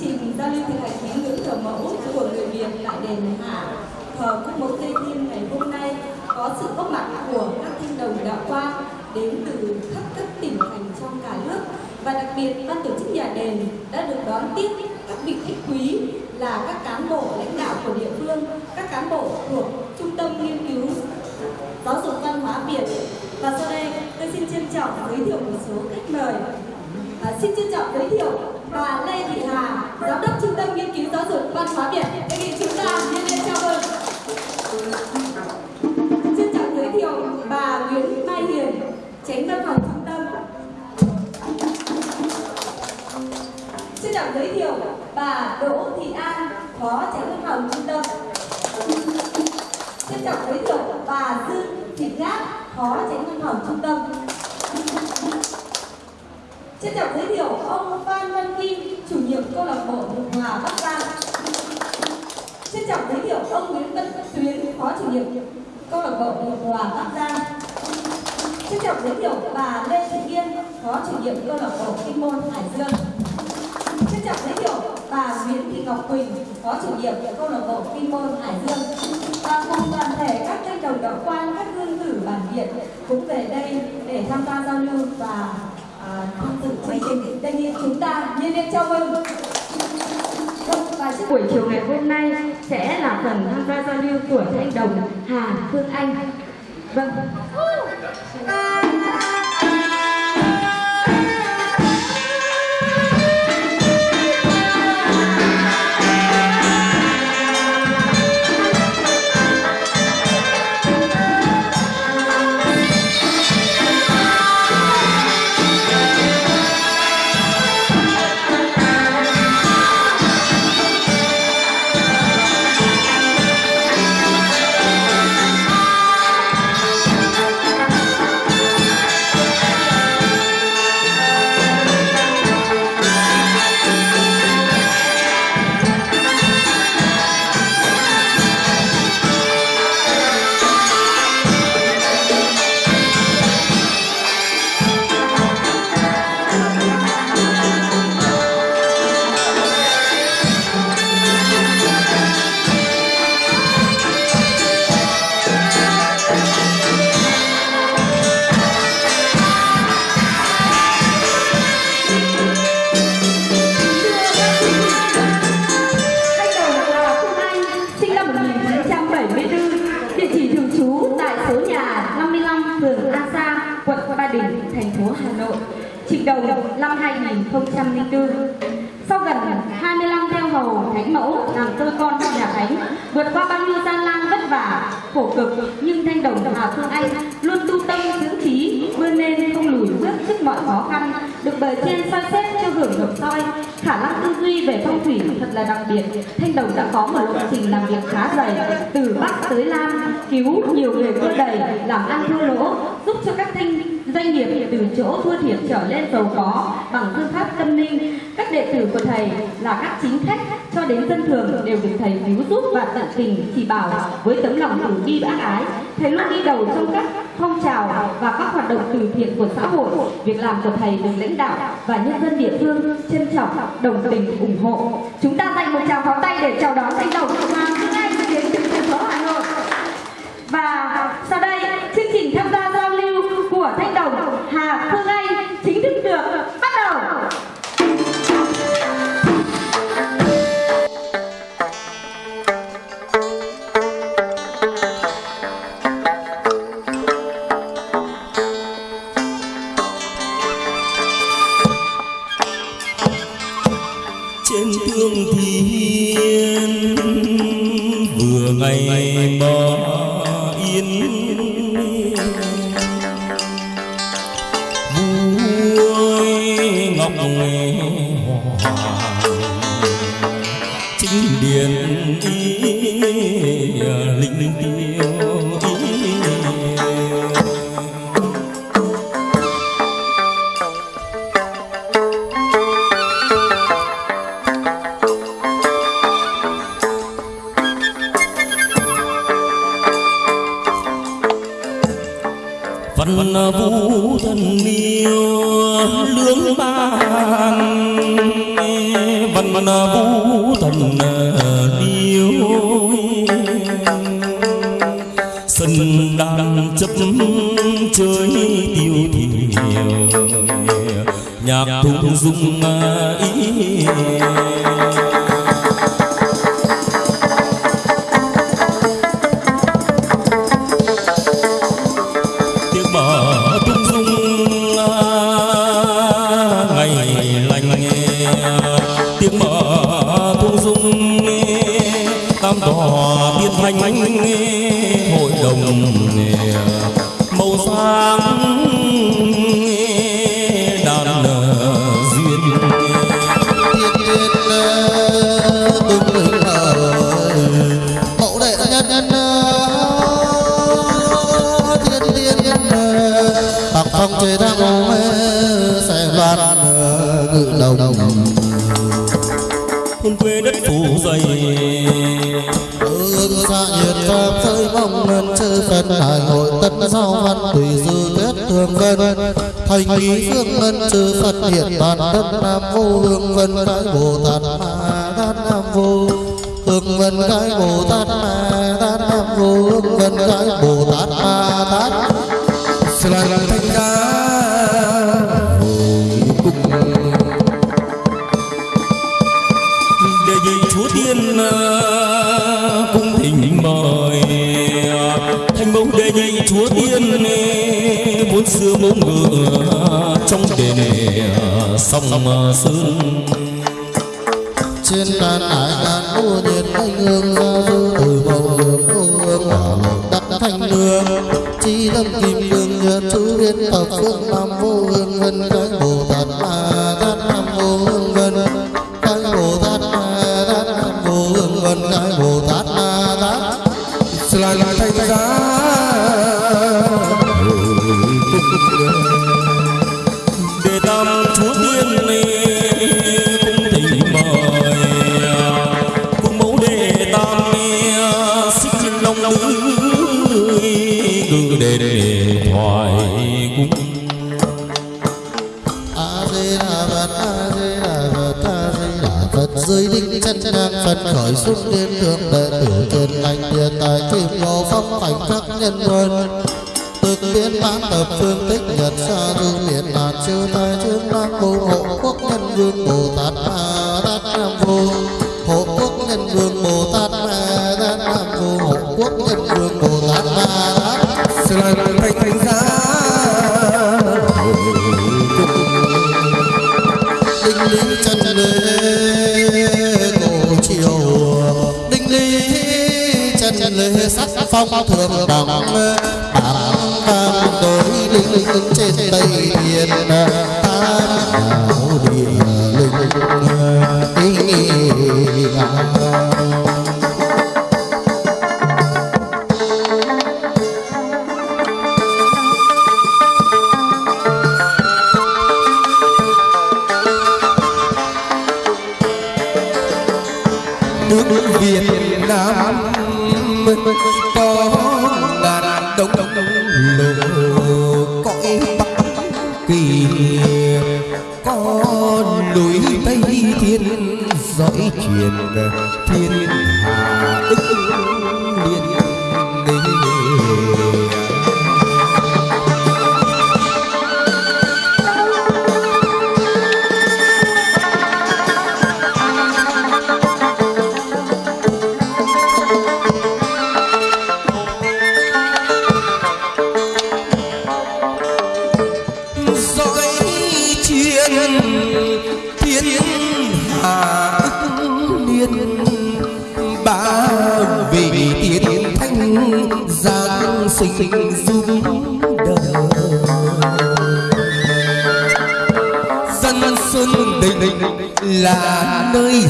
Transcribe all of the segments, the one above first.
trình giao lưu thực hành tín ngưỡng thờ mẫu của người Việt tại đền Hạ thờ các mẫu Tây Thiên ngày hôm nay có sự góp mặt của các thanh đồng đạo quan đến từ khắp các tỉnh thành trong cả nước và đặc biệt ban tổ chức nhà đền đã được đón tiếp các vị khách quý là các cán bộ lãnh đạo của địa phương, các cán bộ thuộc Trung tâm Nghiên cứu Giáo dục Văn hóa Việt. Và sau đây tôi xin trân trọng giới thiệu một số khách mời. À, xin trân trọng giới thiệu bà Lê Thị Hà, Giám đốc Trung tâm Nghiên cứu Giáo dục Văn hóa Việt. Đề nghị chúng ta nhân lên chào mừng. Trân trọng giới thiệu bà Nguyễn Mai Hiền, Tránh Văn phòng Trung tâm. Trân trọng giới thiệu bà Đỗ Thị An, Phó Tránh Văn phòng Trung tâm. Trân trọng giới thiệu bà Dương Thị Ngát, Phó Tránh Văn phòng Trung tâm. Trân trọng giới thiệu ông Phan Văn Kim, chủ nhiệm câu lạc bộ Hùng Hòa Bắc Giang. Trân trọng giới thiệu ông Nguyễn Văn Tuyến, Phó chủ nhiệm câu lạc bộ Hùng Hòa Bắc Giang. Trân trọng giới thiệu bà Lê Thị Yên, Phó chủ nhiệm câu lạc bộ Kinh môn Hải Dương. Trân trọng giới thiệu bà Nguyễn Thị Ngọc Quỳnh, Phó chủ nhiệm câu lạc bộ Kinh môn Hải Dương. Và cùng toàn thể các thanh đồng đạo quan, các hương tử bản địa cũng về đây để tham gia giao lưu và tham dự chương trình. Đề nghị chúng ta nhiệt liệt chào mừng. Vâng, và trước Buổi chiều ngày hôm nay sẽ là phần tham gia giao lưu của thanh đồng Hà Phương Anh. Vâng. Mọi khó khăn, được bề trên soi xét cho hưởng được soi, khả năng tư duy về phong thủy thật là đặc biệt. Thanh đồng đã có một lộ trình làm việc khá dày, từ Bắc tới Nam, cứu nhiều người vươn đầy, làm ăn thua lỗ, giúp cho các thanh doanh nghiệp từ chỗ thua thiệt trở lên giàu có bằng phương pháp tâm linh. Các đệ tử của thầy là các chính khách cho đến dân thường đều được thầy cứu giúp và tận tình chỉ bảo với tấm lòng từ bi bác ái. Thầy luôn đi đầu trong các phong trào và các hoạt động từ thiện của xã hội. Việc làm của thầy được lãnh đạo và nhân dân địa phương trân trọng, đồng tình, ủng hộ. Chúng ta dành một tràng pháo tay để chào đón thầy đồng Hoàng Phương Anh đến từ thành phố Hà Nội. Và sau đây, vũ thần yêu lưỡng ban văn phận vũ thần ờ, điêu sân đang chấp chơi tiêu thiểu nhạc thung dung ờ, ý hương vân. Thành ý hương ngân chư phật hiện toàn đất nam vô hương vân cái bồ tát ma nam vô hương vân cái bồ tát ma nam vô hương vân cái bồ tát ma tát sông sơn trên đàn hải đàn mua nhiệt anh hương ra du từ màu hương hương. Hỏa lộ đắc thanh hương chi lâm kim lương nhật chú biến thập phương nam vô hương vân cái bồ tát ma tát nam vô hương vân chân khởi xuất liên thượng đệ tử trên anh địa tài kim lô phong cảnh các nhân vân. Thực biến bán tập phương tích nhật xa du miền đạt chư thái chư nam vô hộ quốc nhân vương bồ tát ma đát nam vô hộ quốc nhân vương bồ tát ma đát nam vô hộ quốc nhân vương bồ tát ma tát phong thường đẳng bảng vang đối linh linh trên tây thiên tam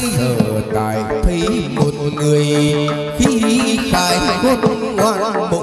giờ tại tài thấy một người. Khi khai quốc ngoan bộ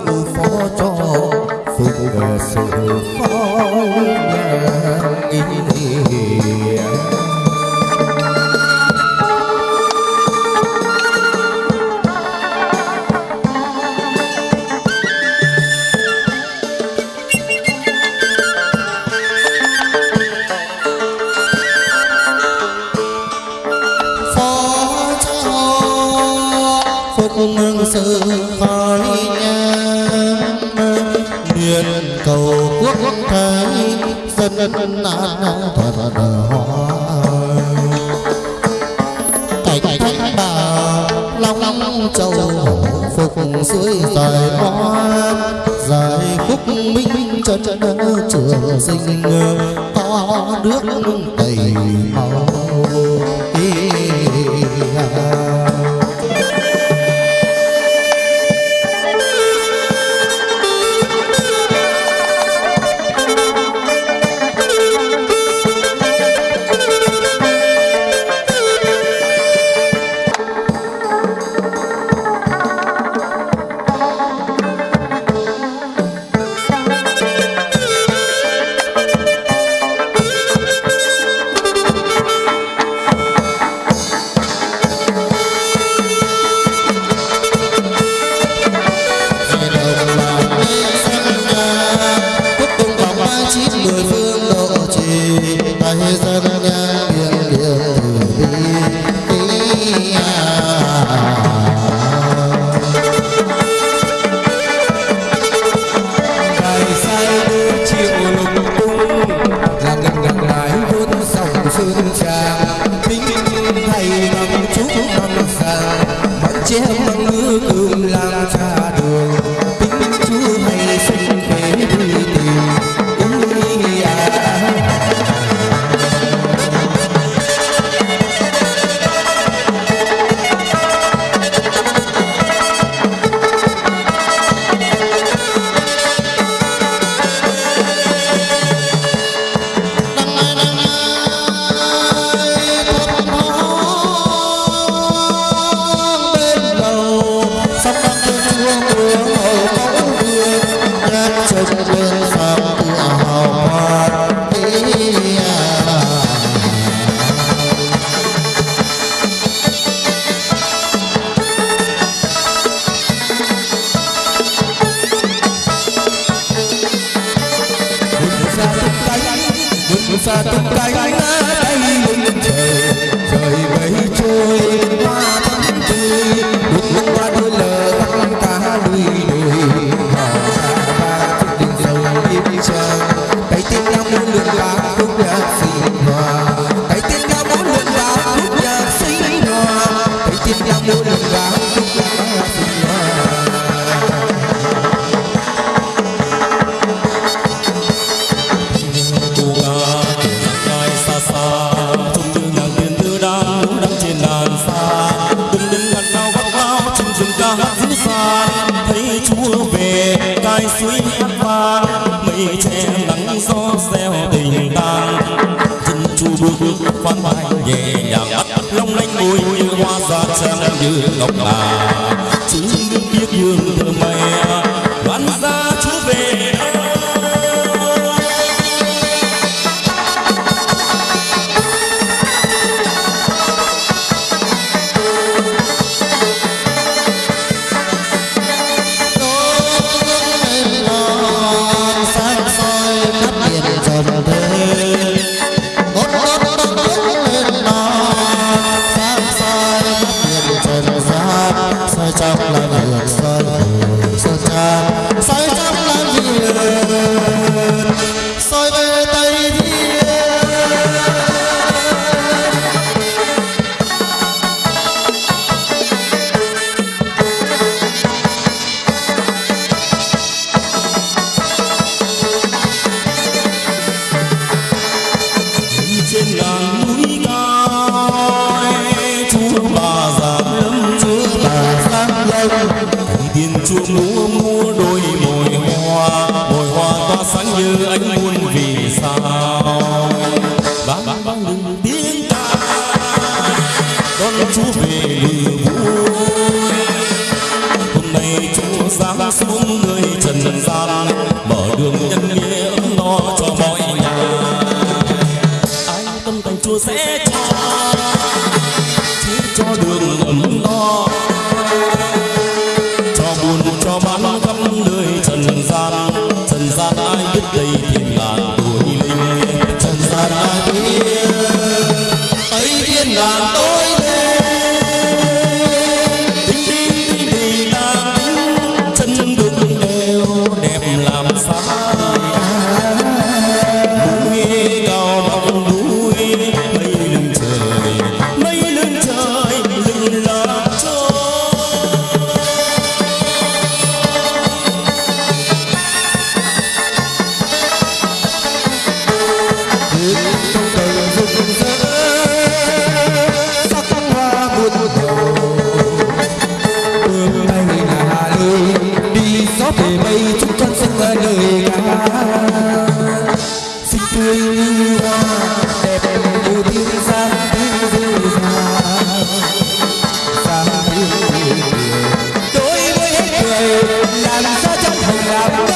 Palabra.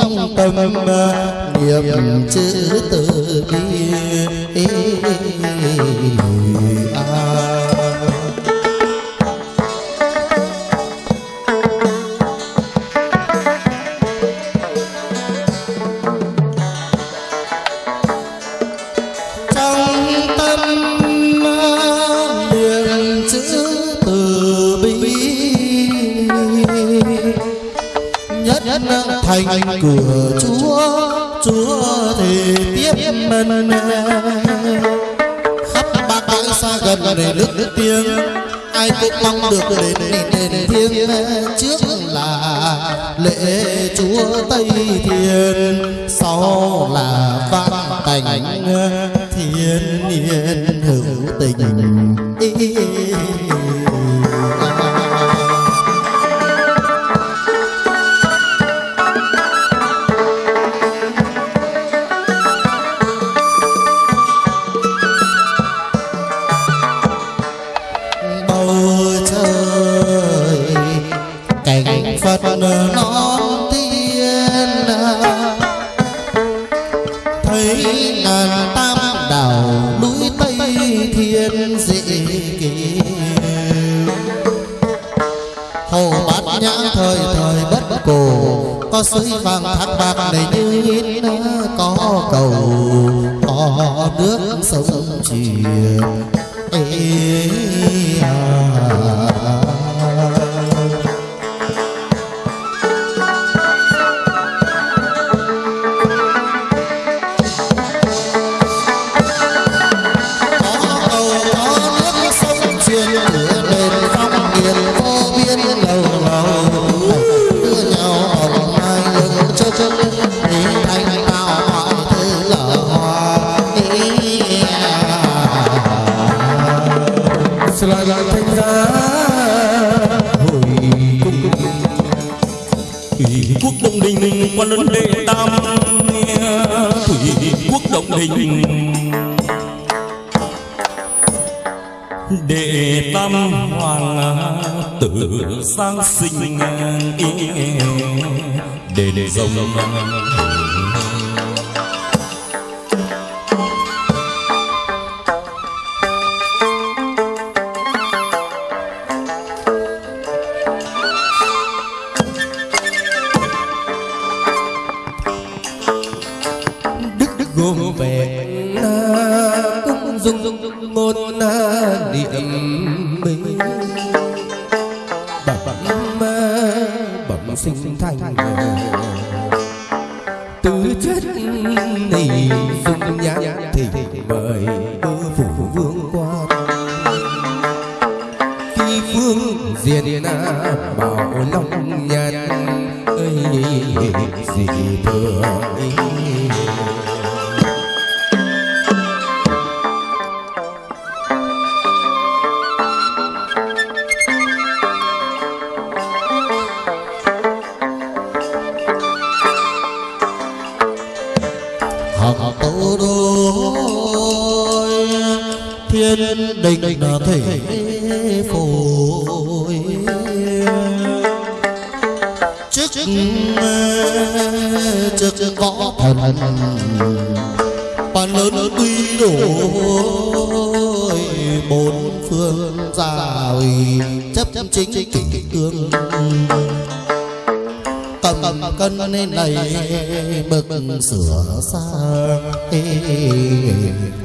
trong tâm niệm chữ từ bi. thành cửa chúa chúa thì tiếp mình khắp ba cõi xa gần để nước tiếng, ai cũng mong được đến đền thiêng trước là lễ chúa tây thiên, sau là vãn cảnh thiên nhiên hữu tình. sông chìa ê à. hình để tâm hoàng tử sang sinh để để dòng thiên bảo long nhân. Ơi gì thường thân Và lớn tuy đổi bốn phương gia ủy chấp chính kỷ cương. Cầm cân nên này bực sửa xa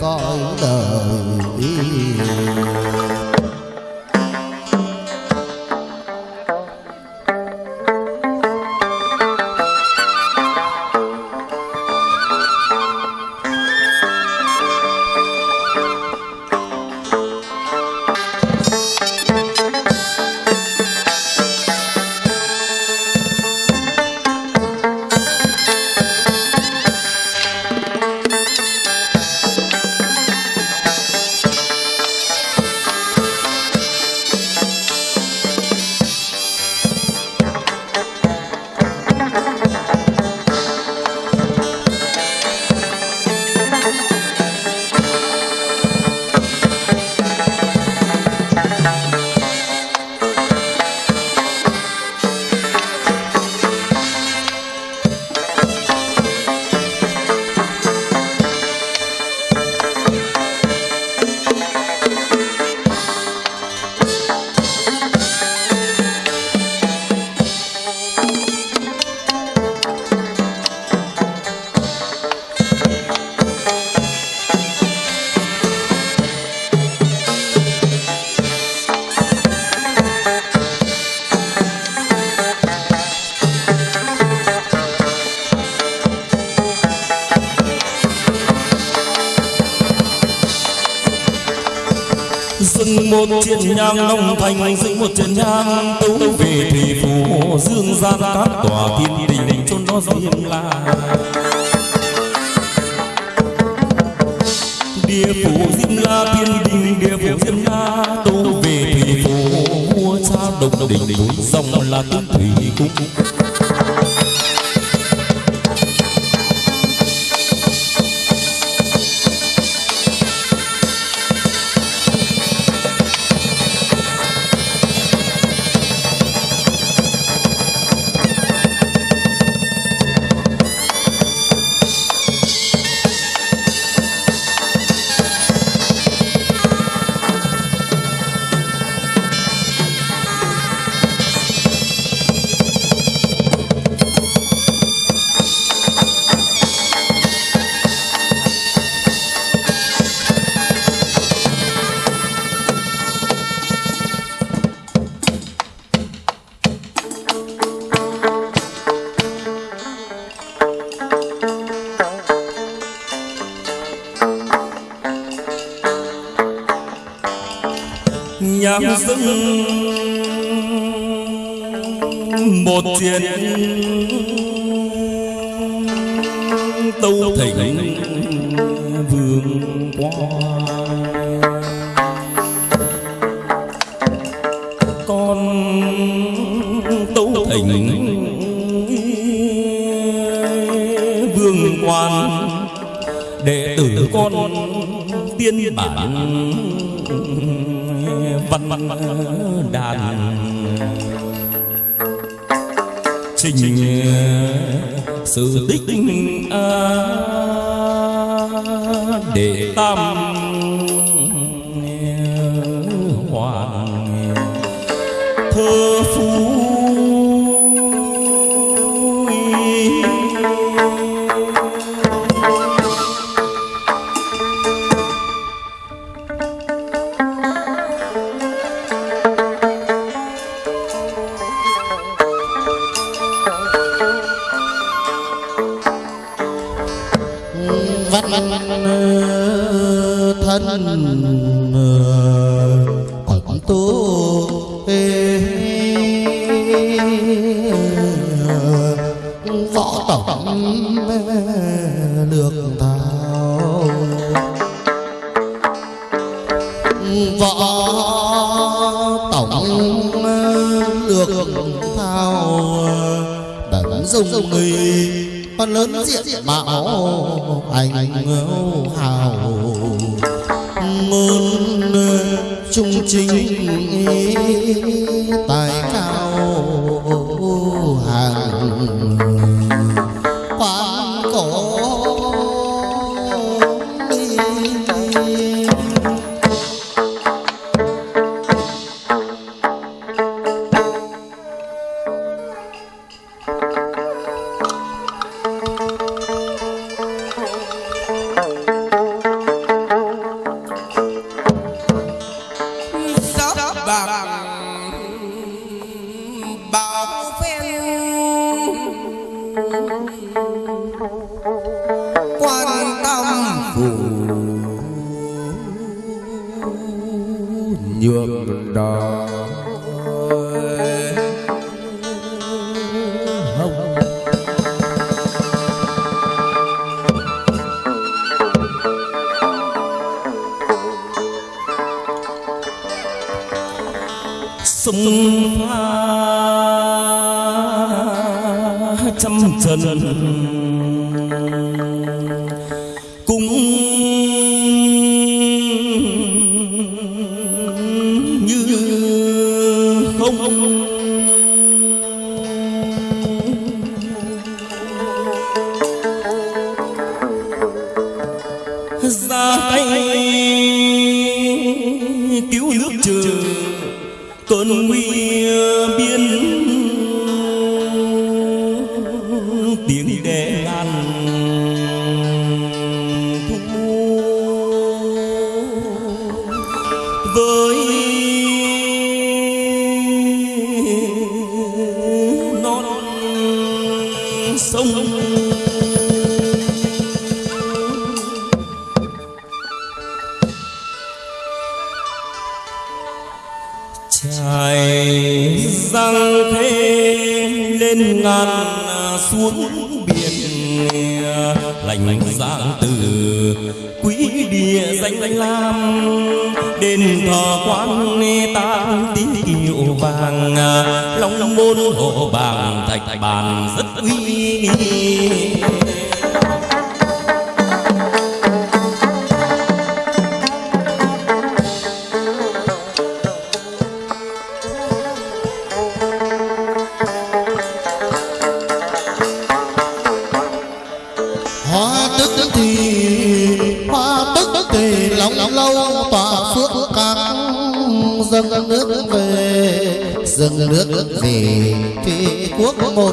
coi đời thân thân còn tu võ tổng được thao võ tổng được thao đã dùng người con lớn diện mạo anh ngẫu hào. Môn trung chính tài cao. sông pha trăm trần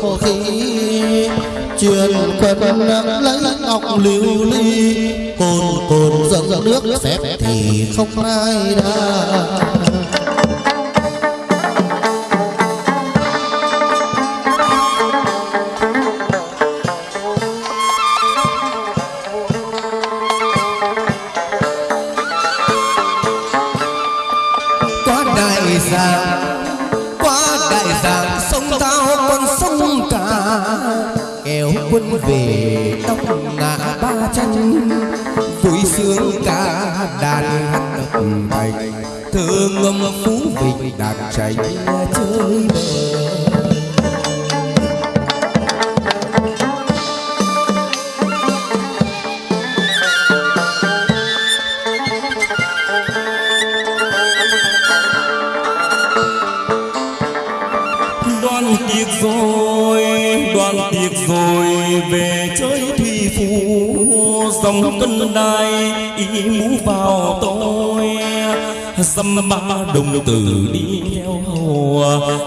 một khí truyền quân lấy ngọc lưu ly, cồn cồn dâng nước phép thì không ai đa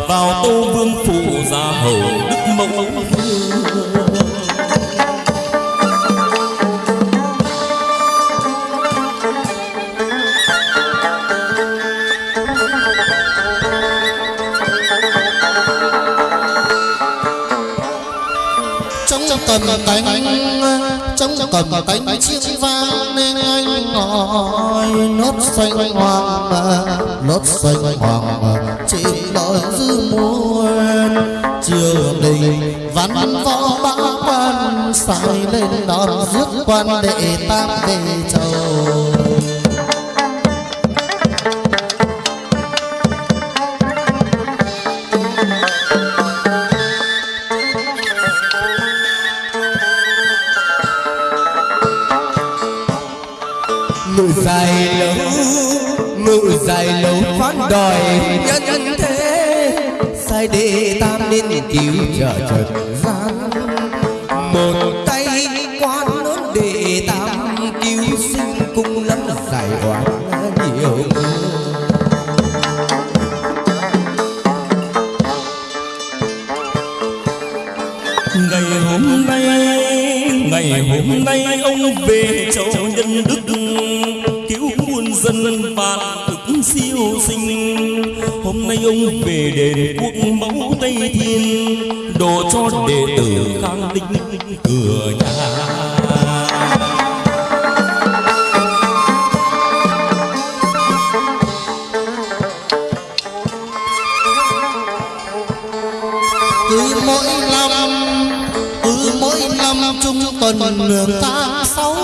vào tô vương phụ gia hầu đức mẫu. Trong cầm cánh trong cầm cánh chiếc vang nên ai ngòi nốt xanh hoàng mà, nốt xanh hoàng mà, chỉ lỗi dư muôn. Chiều đình ván ván võ bão quan xài lên đón giết quan đệ tam đệ châu. Dài lâu phán đòi nhân thế sai đệ tam nên cứu trợ trần cửa nhà cứ mỗi năm, cứ mỗi năm trung tuần nửa ta sáu,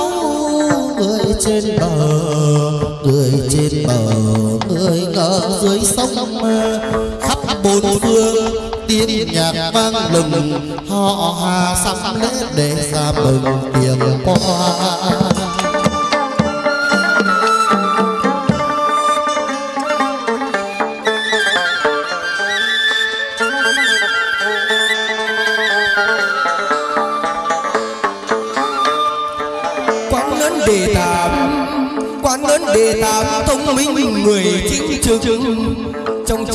người trên bờ, người trên bờ, người ở dưới sông khắp tiếng nhạc vang lừng, họ hà sắm lễ để ra mừng tiền qua. Quán lớn đề tám quán lớn đề tám thông minh, người chính trực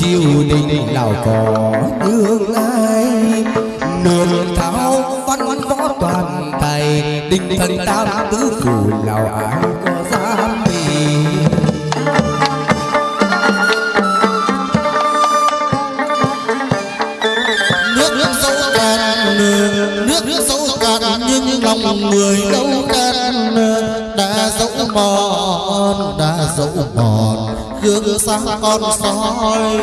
triều đình nào có tương lai, nương tháo văn võ toàn tài đình thần tam tứ phủ nào ai có sang con soi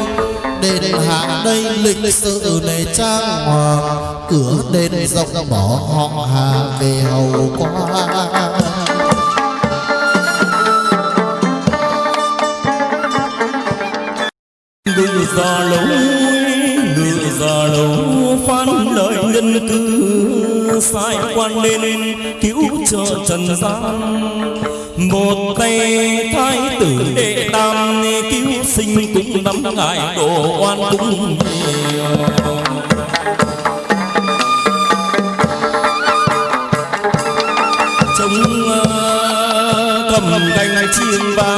đền hạ đây lịch sự này trang hoàng cửa đền rộng bỏ họ hà về hầu qua ngự già lâu ngự già lâu phán lời nhân cư sai quan nên cứu trợ trần gian một tay thái tử đệ tam, cứu sinh cũng năm ngài đồ oan cũng nhiều. À, cầm canh chiên ba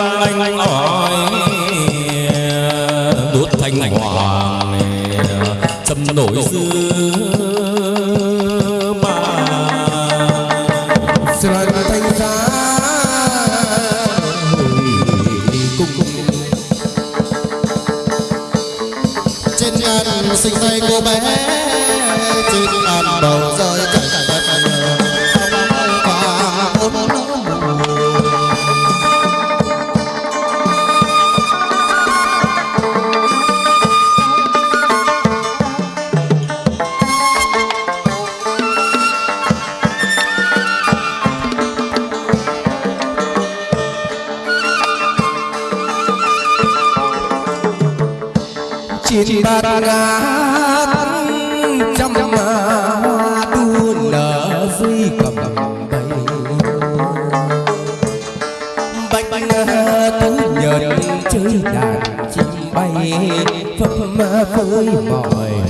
mọi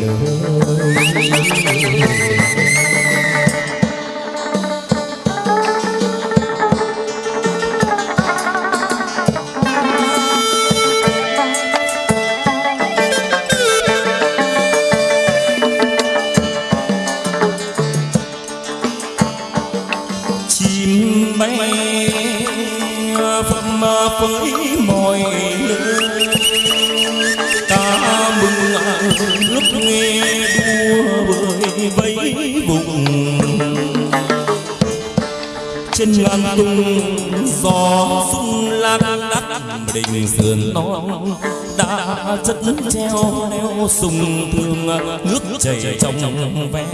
lời chim bay phấp với trên tung, gió sung lan đắt đình sườn non đã chất treo neo sùng thương, nước chảy trong veo.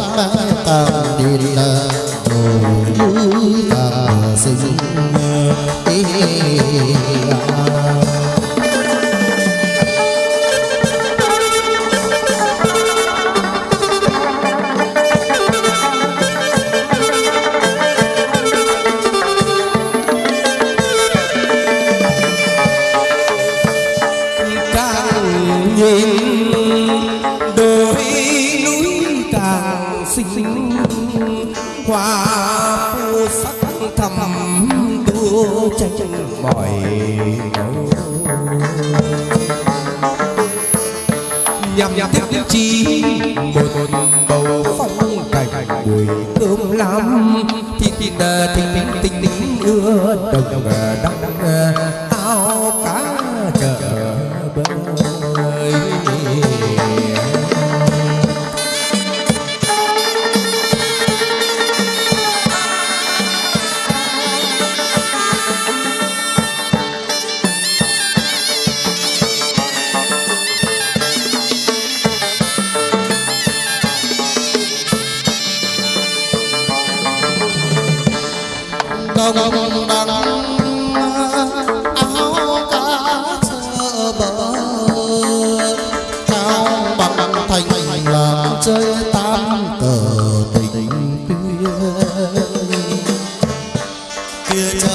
Màu lam đi là đồi núi càng xinh đua tranh mỏi nhằm nhằm tiếp tiếp chi một bầu phong cảnh buổi cơm lam thịt thịt thịt thịt thịt thịt ưa đồng đăng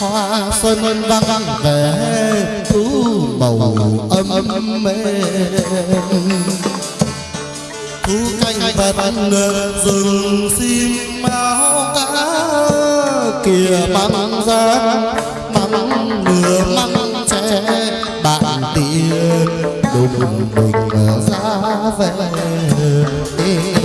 hoa xuân vang về, thu màu âm âm mê. Thu canh vật rừng sim máu cá, kìa măng ra măng nửa măng tre bạn tiền đùng bình ra về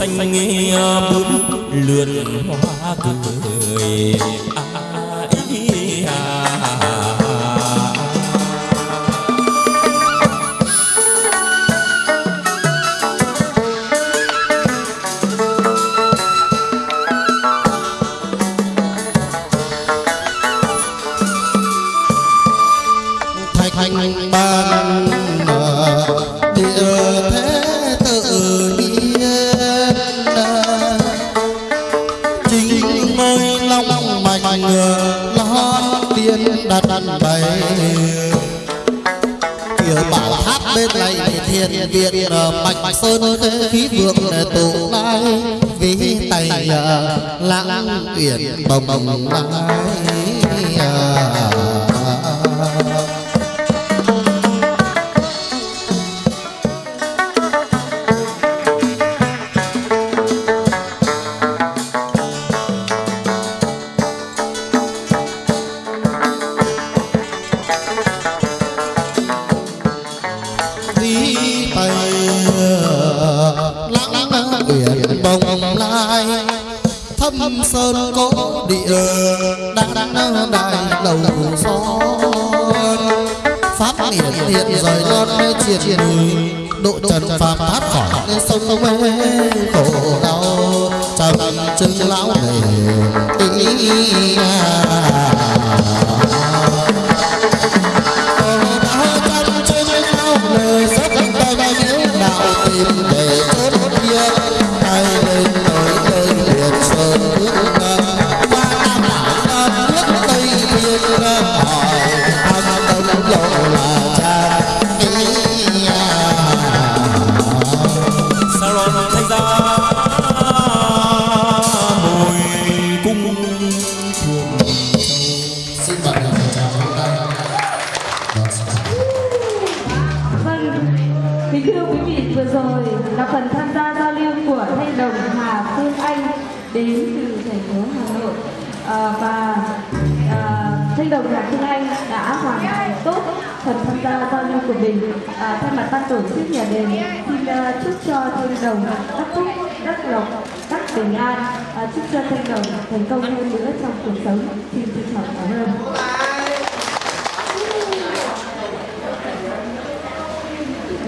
xanh nghe bướm lượn hoa cười địa đăng đăng đại lầu gió. Pháp miền hiện rời chuyện chuyện độ trần phàm thoát khỏi sông sông mê khổ đau. Trầm chân lão này ý tổ chức nhà đền xin ờ, chúc cho thanh đồng, đắc phúc, đắc lộc, đắc bình an ờ, chúc cho thanh đồng thành công hơn nữa trong cuộc sống. Xin trân trọng cảm ơn.